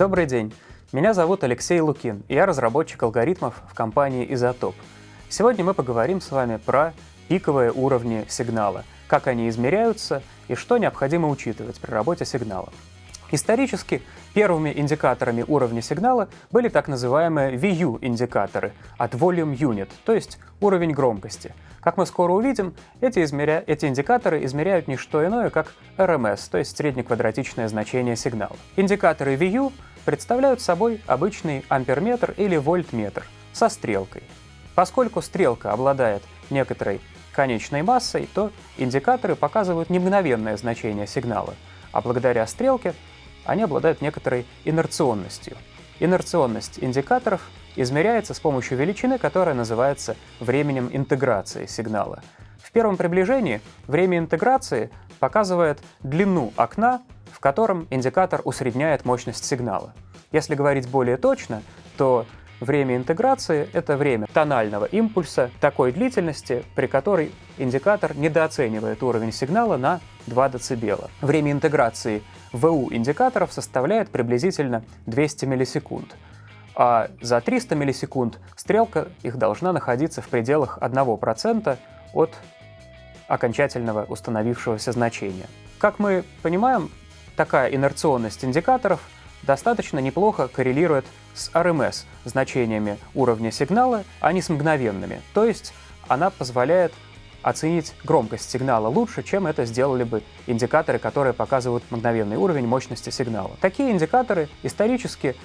Добрый день! Меня зовут Алексей Лукин, и я разработчик алгоритмов в компании «Изотоп». Сегодня мы поговорим с вами про пиковые уровни сигнала, как они измеряются и что необходимо учитывать при работе сигнала. Исторически первыми индикаторами уровня сигнала были так называемые VU-индикаторы от Volume Unit, то есть уровень громкости. Как мы скоро увидим, эти, измеря... эти индикаторы измеряют не что иное, как RMS, то есть среднеквадратичное значение сигнала. Индикаторы VU представляют собой обычный амперметр или вольтметр со стрелкой. Поскольку стрелка обладает некоторой конечной массой, то индикаторы показывают не мгновенное значение сигнала, а благодаря стрелке они обладают некоторой инерционностью. Инерционность индикаторов измеряется с помощью величины, которая называется временем интеграции сигнала. В первом приближении время интеграции показывает длину окна, в котором индикатор усредняет мощность сигнала. Если говорить более точно, то Время интеграции — это время тонального импульса такой длительности, при которой индикатор недооценивает уровень сигнала на 2 дБ. Время интеграции ВУ индикаторов составляет приблизительно 200 миллисекунд, а за 300 миллисекунд стрелка их должна находиться в пределах 1% от окончательного установившегося значения. Как мы понимаем, такая инерционность индикаторов достаточно неплохо коррелирует с RMS значениями уровня сигнала, а не с мгновенными. То есть она позволяет оценить громкость сигнала лучше, чем это сделали бы индикаторы, которые показывают мгновенный уровень мощности сигнала. Такие индикаторы исторически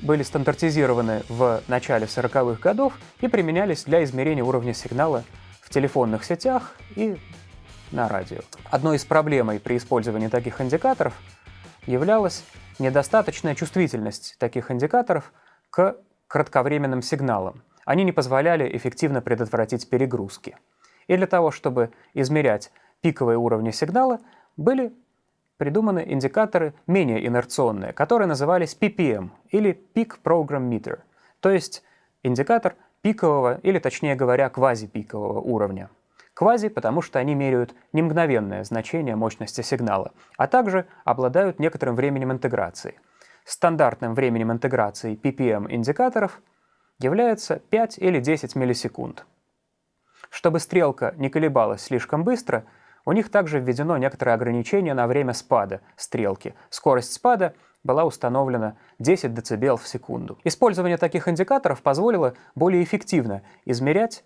были стандартизированы в начале 40-х годов и применялись для измерения уровня сигнала в телефонных сетях и на радио. Одной из проблем при использовании таких индикаторов являлась недостаточная чувствительность таких индикаторов к кратковременным сигналам. Они не позволяли эффективно предотвратить перегрузки. И для того, чтобы измерять пиковые уровни сигнала, были придуманы индикаторы менее инерционные, которые назывались PPM или Peak Program Meter, то есть индикатор пикового или, точнее говоря, квазипикового уровня. Квази, потому что они меряют не мгновенное значение мощности сигнала, а также обладают некоторым временем интеграции. Стандартным временем интеграции PPM индикаторов является 5 или 10 миллисекунд. Чтобы стрелка не колебалась слишком быстро, у них также введено некоторое ограничение на время спада стрелки. Скорость спада была установлена 10 дБ в секунду. Использование таких индикаторов позволило более эффективно измерять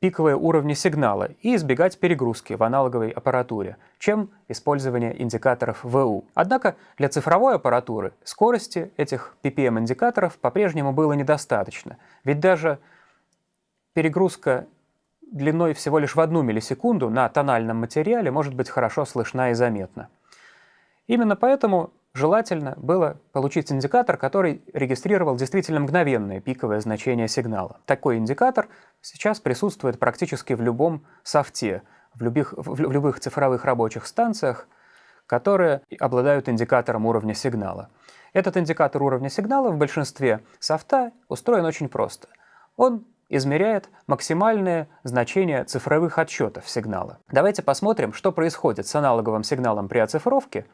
пиковые уровни сигнала и избегать перегрузки в аналоговой аппаратуре, чем использование индикаторов ВУ. Однако для цифровой аппаратуры скорости этих PPM-индикаторов по-прежнему было недостаточно, ведь даже перегрузка длиной всего лишь в одну миллисекунду на тональном материале может быть хорошо слышна и заметна. Именно поэтому желательно было получить индикатор, который регистрировал действительно мгновенное пиковое значение сигнала. Такой индикатор сейчас присутствует практически в любом софте, в любых, в любых цифровых рабочих станциях, которые обладают индикатором уровня сигнала. Этот индикатор уровня сигнала в большинстве софта устроен очень просто. Он измеряет максимальное значение цифровых отсчетов сигнала. Давайте посмотрим, что происходит с аналоговым сигналом при оцифровке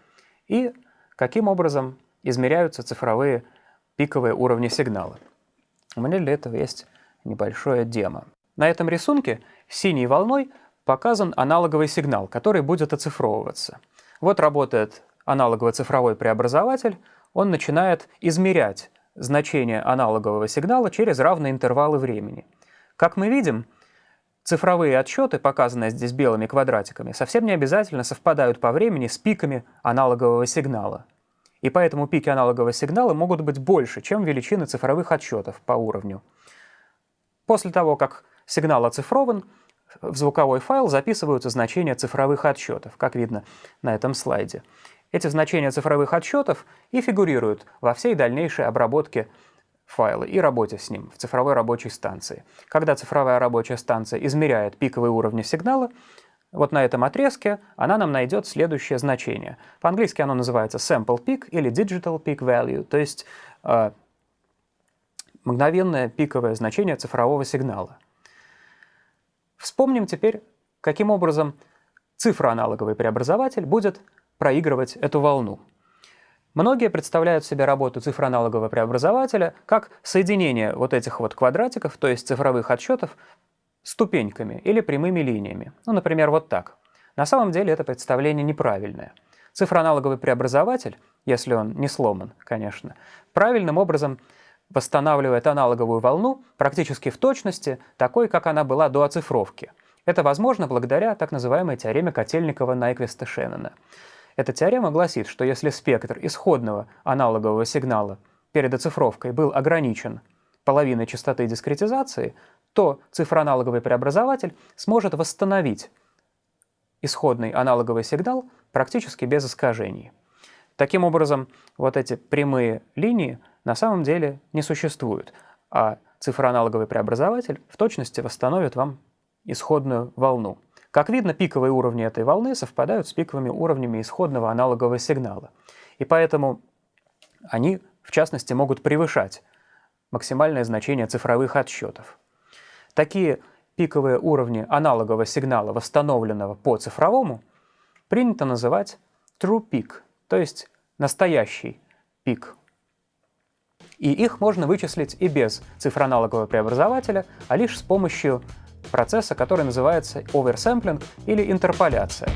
и каким образом измеряются цифровые пиковые уровни сигнала. У меня для этого есть небольшое демо. На этом рисунке синей волной показан аналоговый сигнал, который будет оцифровываться. Вот работает аналоговый цифровой преобразователь, он начинает измерять значение аналогового сигнала через равные интервалы времени. Как мы видим, цифровые отсчеты, показанные здесь белыми квадратиками, совсем не обязательно совпадают по времени с пиками аналогового сигнала. И поэтому пики аналогового сигнала могут быть больше, чем величины цифровых отсчетов по уровню. После того, как сигнал оцифрован, в звуковой файл записываются значения цифровых отсчетов, как видно на этом слайде. Эти значения цифровых отсчетов и фигурируют во всей дальнейшей обработке файла и работе с ним в цифровой рабочей станции. Когда цифровая рабочая станция измеряет пиковые уровни сигнала, вот на этом отрезке она нам найдет следующее значение. По-английски оно называется sample peak или digital peak value, то есть э, мгновенное пиковое значение цифрового сигнала. Вспомним теперь, каким образом цифроаналоговый преобразователь будет проигрывать эту волну. Многие представляют себе работу цифроаналогового преобразователя как соединение вот этих вот квадратиков, то есть цифровых отсчетов, ступеньками или прямыми линиями. Ну, например, вот так. На самом деле это представление неправильное. Цифроаналоговый преобразователь, если он не сломан, конечно, правильным образом восстанавливает аналоговую волну практически в точности, такой, как она была до оцифровки. Это возможно благодаря так называемой теореме Котельникова-Найквиста-Шеннона. Эта теорема гласит, что если спектр исходного аналогового сигнала перед оцифровкой был ограничен половиной частоты дискретизации, то цифроаналоговый преобразователь сможет восстановить исходный аналоговый сигнал практически без искажений. Таким образом, вот эти прямые линии на самом деле не существуют, а цифроаналоговый преобразователь в точности восстановит вам исходную волну. Как видно, пиковые уровни этой волны совпадают с пиковыми уровнями исходного аналогового сигнала. И поэтому они, в частности, могут превышать максимальное значение цифровых отсчетов. Такие пиковые уровни аналогового сигнала, восстановленного по цифровому, принято называть true peak, то есть настоящий пик. И их можно вычислить и без цифроаналогового преобразователя, а лишь с помощью процесса, который называется оверсэмплинг или интерполяция.